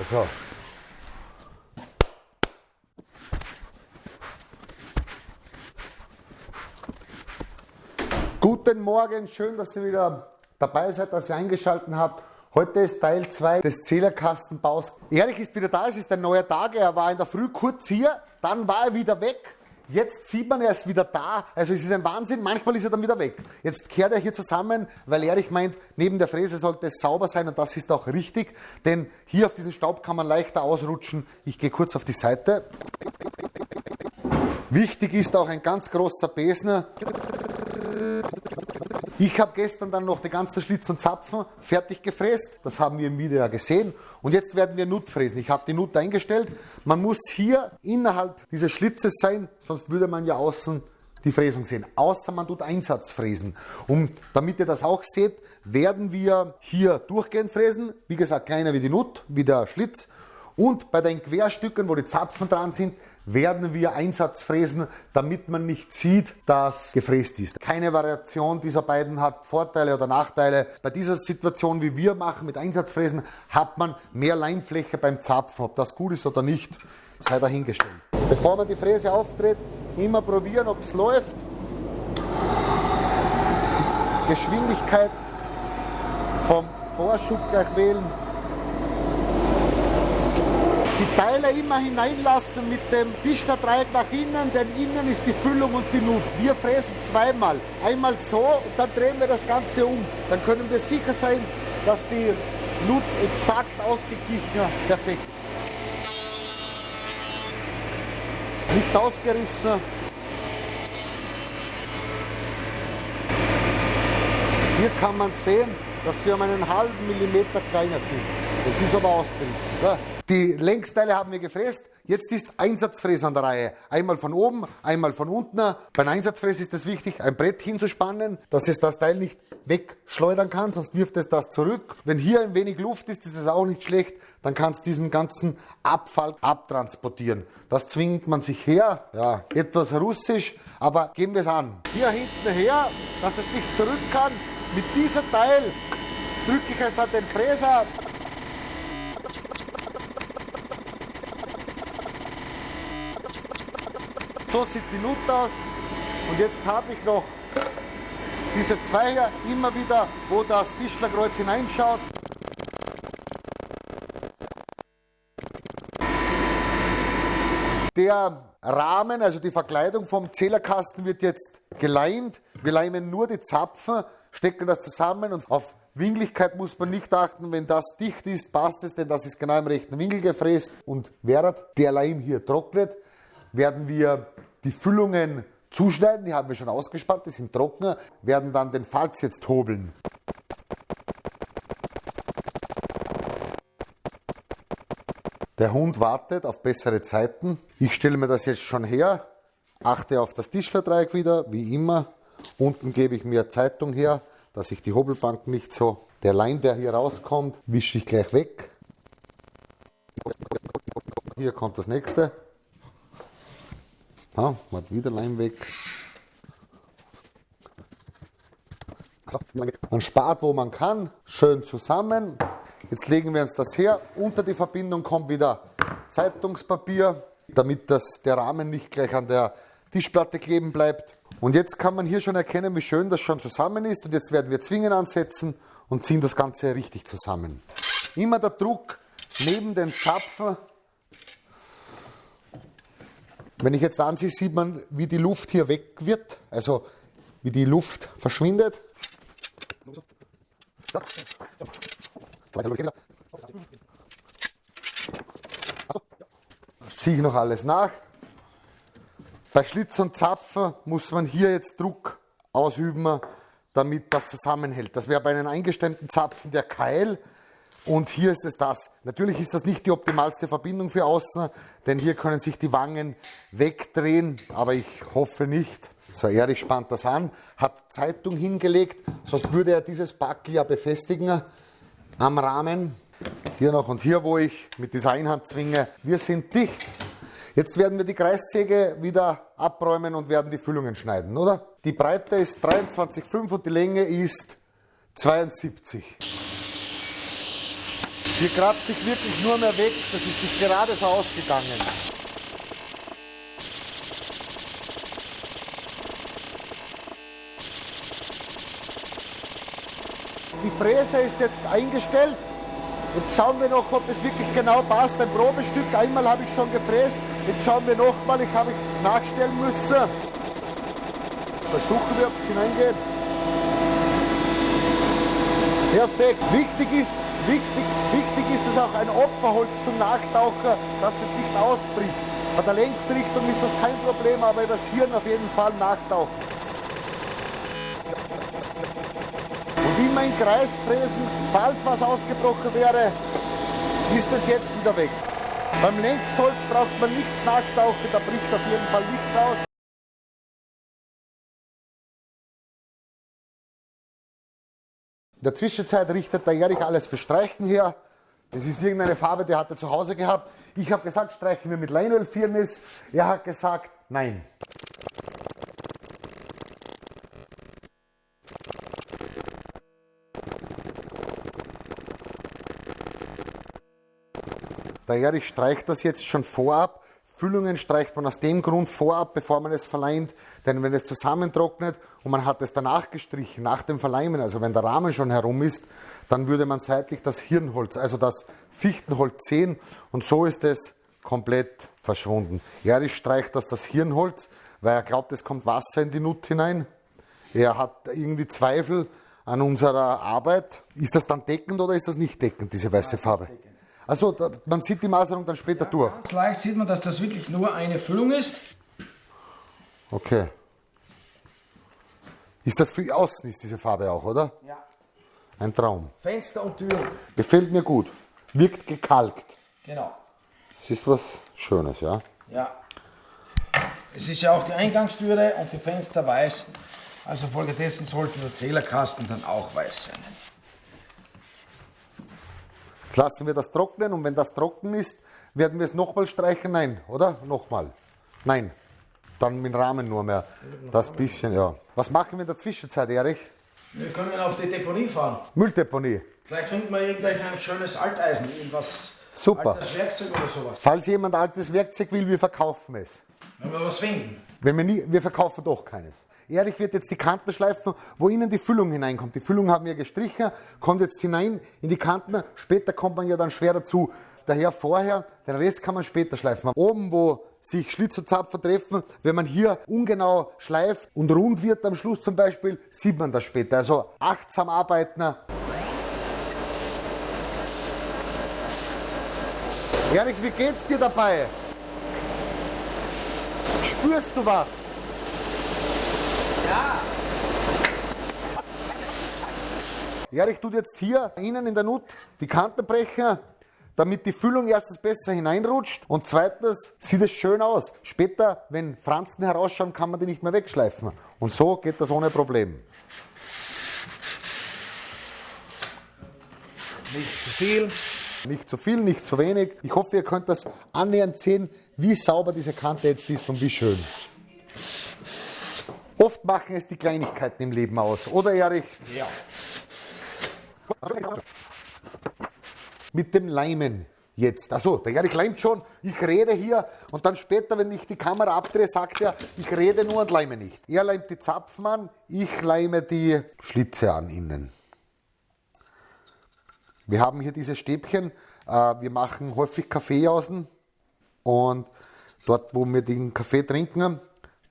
Also. Guten Morgen, schön, dass ihr wieder dabei seid, dass ihr eingeschaltet habt. Heute ist Teil 2 des Zählerkastenbaus. Ehrlich ist wieder da, es ist ein neuer Tag. Er war in der Früh kurz hier, dann war er wieder weg. Jetzt sieht man, er ist wieder da. Also es ist ein Wahnsinn. Manchmal ist er dann wieder weg. Jetzt kehrt er hier zusammen, weil Erich meint, neben der Fräse sollte es sauber sein und das ist auch richtig. Denn hier auf diesen Staub kann man leichter ausrutschen. Ich gehe kurz auf die Seite. Wichtig ist auch ein ganz großer Besen. Ich habe gestern dann noch die ganzen Schlitz und Zapfen fertig gefräst. Das haben wir im Video ja gesehen. Und jetzt werden wir Nut fräsen. Ich habe die Nut eingestellt. Man muss hier innerhalb dieses Schlitzes sein, sonst würde man ja außen die Fräsung sehen. Außer man tut Einsatz fräsen. Und damit ihr das auch seht, werden wir hier durchgehend fräsen. Wie gesagt, kleiner wie die Nut, wie der Schlitz. Und bei den Querstücken, wo die Zapfen dran sind, werden wir Einsatz fräsen, damit man nicht sieht, dass gefräst ist. Keine Variation dieser beiden hat Vorteile oder Nachteile. Bei dieser Situation, wie wir machen mit Einsatzfräsen, hat man mehr Leimfläche beim Zapfen. Ob das gut ist oder nicht, sei dahingestellt. Bevor man die Fräse auftritt, immer probieren, ob es läuft. Geschwindigkeit vom Vorschub gleich wählen die Teile immer hineinlassen mit dem Tischlerdreieck nach innen, denn innen ist die Füllung und die Nut. Wir fräsen zweimal. Einmal so und dann drehen wir das Ganze um. Dann können wir sicher sein, dass die Nut exakt ausgeglichen, perfekt. Nicht ausgerissen. Hier kann man sehen, dass wir um einen halben Millimeter kleiner sind. Das ist aber ausgerissen. Ja. Die Längsteile haben wir gefräst. Jetzt ist Einsatzfräs an der Reihe. Einmal von oben, einmal von unten. Beim Einsatzfräs ist es wichtig, ein Brett hinzuspannen, dass es das Teil nicht wegschleudern kann, sonst wirft es das zurück. Wenn hier ein wenig Luft ist, ist es auch nicht schlecht, dann kann es diesen ganzen Abfall abtransportieren. Das zwingt man sich her, ja, etwas russisch, aber gehen wir es an. Hier hinten her, dass es nicht zurück kann. Mit diesem Teil drücke ich es an den Fräser, So sieht die Nut aus. Und jetzt habe ich noch diese Zweier immer wieder, wo das Tischlerkreuz hineinschaut. Der Rahmen, also die Verkleidung vom Zählerkasten wird jetzt geleimt. Wir leimen nur die Zapfen, stecken das zusammen und auf Winkeligkeit muss man nicht achten. Wenn das dicht ist, passt es, denn das ist genau im rechten Winkel gefräst. Und während der Leim hier trocknet, werden wir die Füllungen zuschneiden, die haben wir schon ausgespannt, die sind trocken, werden dann den Falz jetzt hobeln. Der Hund wartet auf bessere Zeiten. Ich stelle mir das jetzt schon her, achte auf das Tischlerdreieck wieder, wie immer. Unten gebe ich mir Zeitung her, dass ich die Hobelbank nicht so... Der Leim, der hier rauskommt, wische ich gleich weg. Hier kommt das nächste. Ah, macht wieder Leim weg. Man spart, wo man kann, schön zusammen. Jetzt legen wir uns das her. Unter die Verbindung kommt wieder Zeitungspapier, damit das, der Rahmen nicht gleich an der Tischplatte kleben bleibt. Und jetzt kann man hier schon erkennen, wie schön das schon zusammen ist. Und jetzt werden wir Zwingen ansetzen und ziehen das Ganze richtig zusammen. Immer der Druck neben den Zapfen wenn ich jetzt ansehe, sieht man, wie die Luft hier weg wird, also wie die Luft verschwindet. Ziehe ich noch alles nach. Bei Schlitz und Zapfen muss man hier jetzt Druck ausüben, damit das zusammenhält. Das wäre bei einem eingestemmten Zapfen der Keil. Und hier ist es das. Natürlich ist das nicht die optimalste Verbindung für außen, denn hier können sich die Wangen wegdrehen, aber ich hoffe nicht. So, Erich spannt das an, hat Zeitung hingelegt, sonst würde er dieses Backel ja befestigen am Rahmen. Hier noch und hier, wo ich mit dieser Einhand zwinge. Wir sind dicht. Jetzt werden wir die Kreissäge wieder abräumen und werden die Füllungen schneiden, oder? Die Breite ist 23,5 und die Länge ist 72. Hier kratzt sich wirklich nur mehr weg. Das ist sich gerade so ausgegangen. Die Fräse ist jetzt eingestellt. Jetzt schauen wir noch, ob es wirklich genau passt. Ein Probestück, einmal habe ich schon gefräst. Jetzt schauen wir nochmal, ich habe nachstellen müssen. Versuchen wir, ob es hineingeht. Perfekt. Wichtig ist, wichtig, wichtig ist es auch ein Opferholz zum Nachtaucher, dass es nicht ausbricht. Bei der Längsrichtung ist das kein Problem, aber übers Hirn auf jeden Fall nachtauchen. Immer im Kreis fräsen, falls was ausgebrochen wäre, ist es jetzt wieder weg. Beim Längsholz braucht man nichts nachtauchen, da bricht auf jeden Fall nichts aus. In der Zwischenzeit richtet der Erich alles für Streichen her. Das ist irgendeine Farbe, die hat er zu Hause gehabt. Ich habe gesagt, streichen wir mit Leinölfirnis. Er hat gesagt, nein. Der Erich streicht das jetzt schon vorab. Füllungen streicht man aus dem Grund vorab, bevor man es verleimt. Denn wenn es zusammentrocknet und man hat es danach gestrichen, nach dem Verleimen, also wenn der Rahmen schon herum ist, dann würde man seitlich das Hirnholz, also das Fichtenholz sehen. Und so ist es komplett verschwunden. Erich streicht das das Hirnholz, weil er glaubt, es kommt Wasser in die Nut hinein. Er hat irgendwie Zweifel an unserer Arbeit. Ist das dann deckend oder ist das nicht deckend, diese weiße Farbe? Also man sieht die Maserung dann später ja, durch. Ganz leicht sieht man, dass das wirklich nur eine Füllung ist. Okay. Ist das für außen ist diese Farbe auch, oder? Ja. Ein Traum. Fenster und Türen. Gefällt mir gut. Wirkt gekalkt. Genau. Es ist was Schönes, ja? Ja. Es ist ja auch die Eingangstüre und die Fenster weiß. Also folgedessen sollte der Zählerkasten dann auch weiß sein. Jetzt lassen wir das trocknen und wenn das trocken ist, werden wir es nochmal streichen? Nein, oder? Nochmal. Nein. Dann mit dem Rahmen nur mehr. Das bisschen, ja. Was machen wir in der Zwischenzeit, Erich? Wir können auf die Deponie fahren. Mülldeponie. Vielleicht finden wir irgendwelch ein schönes Alteisen, irgendwas. Super. Altes Werkzeug oder sowas. Falls jemand altes Werkzeug will, wir verkaufen es. Wenn wir was finden. Wenn wir, nie, wir verkaufen doch keines. Erich wird jetzt die Kanten schleifen, wo innen die Füllung hineinkommt. Die Füllung haben wir gestrichen, kommt jetzt hinein in die Kanten. Später kommt man ja dann schwer dazu. Daher vorher, den Rest kann man später schleifen. Oben, wo sich Schlitz und Zapfer treffen, wenn man hier ungenau schleift und rund wird am Schluss zum Beispiel, sieht man das später. Also achtsam arbeiten. Erich, wie geht's dir dabei? Spürst du was? Ja. Erich tut jetzt hier innen in der Nut die Kanten brechen, damit die Füllung erstens besser hineinrutscht und zweitens sieht es schön aus. Später, wenn Franzen herausschauen, kann man die nicht mehr wegschleifen. Und so geht das ohne Problem. Nicht zu viel. Nicht zu viel, nicht zu wenig. Ich hoffe, ihr könnt das annähernd sehen, wie sauber diese Kante jetzt ist und wie schön. Oft machen es die Kleinigkeiten im Leben aus, oder Erich? Ja. Mit dem Leimen jetzt. Also, der Erich leimt schon, ich rede hier und dann später, wenn ich die Kamera abdrehe, sagt er, ich rede nur und leime nicht. Er leimt die Zapfen an, ich leime die Schlitze an innen. Wir haben hier diese Stäbchen, äh, wir machen häufig Kaffee außen und dort, wo wir den Kaffee trinken,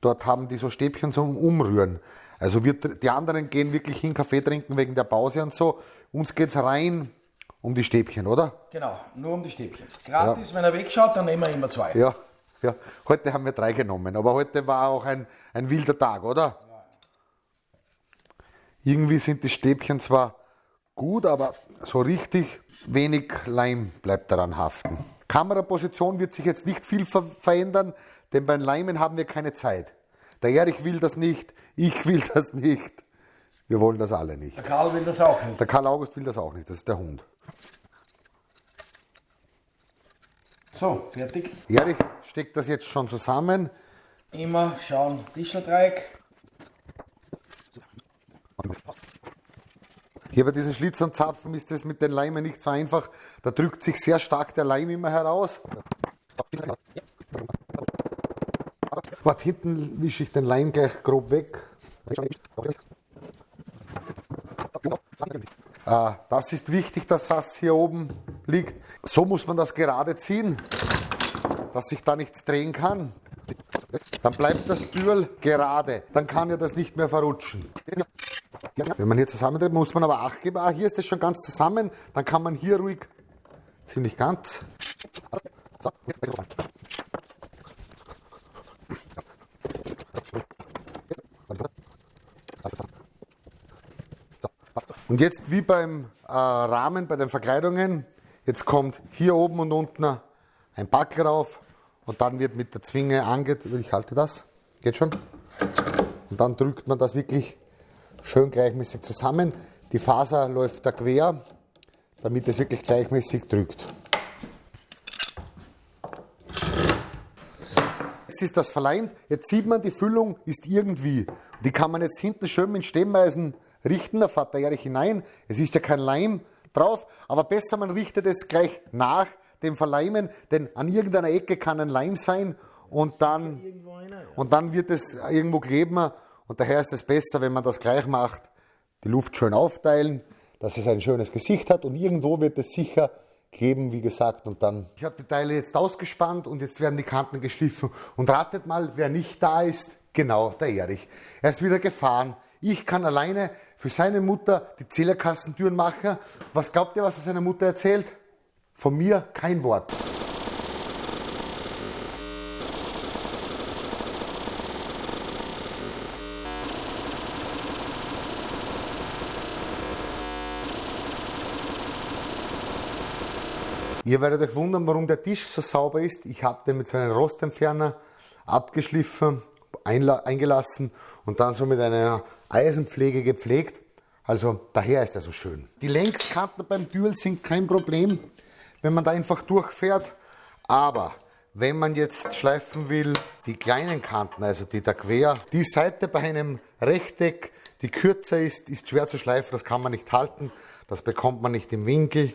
Dort haben die so Stäbchen zum Umrühren. Also wir, die anderen gehen wirklich hin Kaffee trinken wegen der Pause und so. Uns geht es rein um die Stäbchen, oder? Genau, nur um die Stäbchen. Gratis, ja. wenn er wegschaut, dann nehmen wir immer zwei. Ja, ja. Heute haben wir drei genommen, aber heute war auch ein, ein wilder Tag, oder? Ja. Irgendwie sind die Stäbchen zwar gut, aber so richtig wenig Leim bleibt daran haften. Kameraposition wird sich jetzt nicht viel ver verändern. Denn beim Leimen haben wir keine Zeit. Der Erich will das nicht, ich will das nicht. Wir wollen das alle nicht. Der Karl will das auch nicht. Der Karl August will das auch nicht, das ist der Hund. So, fertig. Erich steckt das jetzt schon zusammen. Immer schauen, Tischlerdreieck. Hier bei diesen Schlitz und Zapfen ist das mit den Leimen nicht so einfach. Da drückt sich sehr stark der Leim immer heraus. Dort hinten wische ich den Leim gleich grob weg. Ah, das ist wichtig, dass das hier oben liegt. So muss man das gerade ziehen, dass sich da nichts drehen kann. Dann bleibt das Bühl gerade. Dann kann ja das nicht mehr verrutschen. Wenn man hier zusammendreht, muss man aber Acht geben. Ah, hier ist das schon ganz zusammen. Dann kann man hier ruhig ziemlich ganz. Und jetzt wie beim äh, Rahmen, bei den Verkleidungen, jetzt kommt hier oben und unten ein Backel rauf und dann wird mit der Zwinge ange... Ich halte das, geht schon. Und dann drückt man das wirklich schön gleichmäßig zusammen. Die Faser läuft da quer, damit es wirklich gleichmäßig drückt. Jetzt ist das verleimt, jetzt sieht man, die Füllung ist irgendwie. Die kann man jetzt hinten schön mit Stemmeisen richten, da fährt der Erich hinein. Es ist ja kein Leim drauf, aber besser man richtet es gleich nach dem Verleimen, denn an irgendeiner Ecke kann ein Leim sein und dann, und dann wird es irgendwo kleben und daher ist es besser, wenn man das gleich macht, die Luft schön aufteilen, dass es ein schönes Gesicht hat. Und irgendwo wird es sicher kleben, wie gesagt, und dann. Ich habe die Teile jetzt ausgespannt und jetzt werden die Kanten geschliffen. Und ratet mal, wer nicht da ist, genau, der Erich. Er ist wieder gefahren. Ich kann alleine für seine Mutter die Zählerkassentüren machen. Was glaubt ihr, was er seiner Mutter erzählt? Von mir kein Wort. Ihr werdet euch wundern, warum der Tisch so sauber ist. Ich habe den mit so einem Rostentferner abgeschliffen eingelassen und dann so mit einer Eisenpflege gepflegt. Also daher ist er so schön. Die Längskanten beim Dual sind kein Problem, wenn man da einfach durchfährt. Aber wenn man jetzt schleifen will, die kleinen Kanten, also die da quer, die Seite bei einem Rechteck, die kürzer ist, ist schwer zu schleifen, das kann man nicht halten, das bekommt man nicht im Winkel.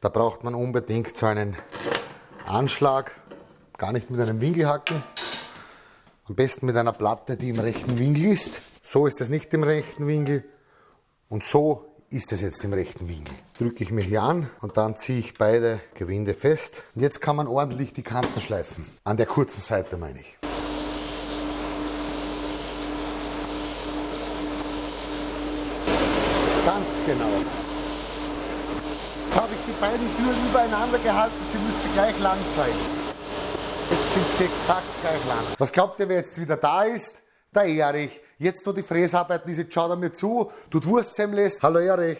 Da braucht man unbedingt so einen Anschlag, gar nicht mit einem Winkelhaken. Am besten mit einer Platte, die im rechten Winkel ist. So ist es nicht im rechten Winkel und so ist es jetzt im rechten Winkel. Drücke ich mir hier an und dann ziehe ich beide Gewinde fest. Und jetzt kann man ordentlich die Kanten schleifen. An der kurzen Seite meine ich. Ganz genau. Die beiden Türen übereinander gehalten, sie müssen gleich lang sein. Jetzt sind sie exakt gleich lang. Was glaubt ihr, wer jetzt wieder da ist? Der Erich. Jetzt, wo die Fräsarbeiten jetzt schaut er mir zu, tut Wurstsemmles. Hallo Erich.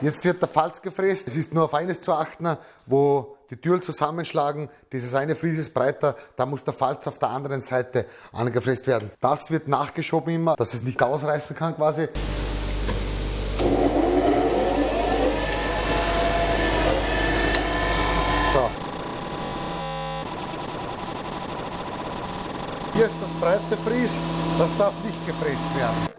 Jetzt wird der Falz gefräst. Es ist nur auf eines zu achten, wo die Türen zusammenschlagen. Dieses eine Fries ist breiter, da muss der Falz auf der anderen Seite angefräst werden. Das wird nachgeschoben immer, dass es nicht ausreißen kann quasi. Hier ist das breite Fries, das